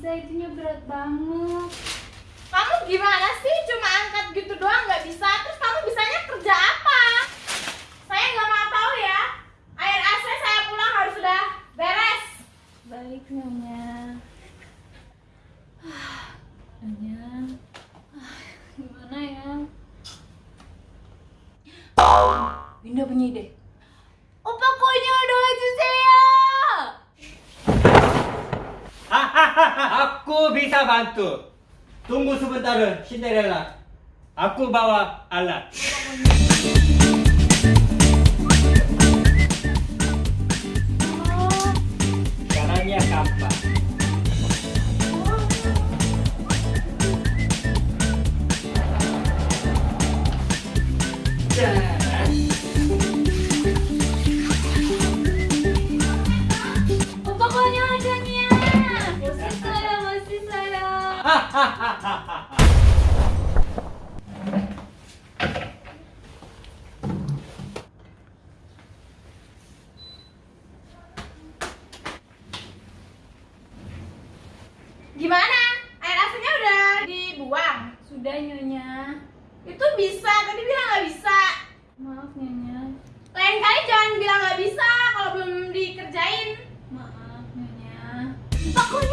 bisa itunya berat banget. Kamu gimana sih? Cuma angkat gitu doang nggak bisa. Terus kamu bisanya kerja apa? Saya nggak mau tahu ya. Air AC saya pulang harus sudah beres. Baik nyonya. Nyonya. Gimana ya? Winda punya ide. Aku bisa bantu. Tunggu sebentar, Cinderella. Aku bawa alat. Caranya gampang. Gimana? Air asinnya udah dibuang? Sudah nyonya. Itu bisa, tadi bilang nggak bisa. Maaf nyonya. Lain kali jangan bilang nggak bisa kalau belum dikerjain. Maaf nyonya. Jamia.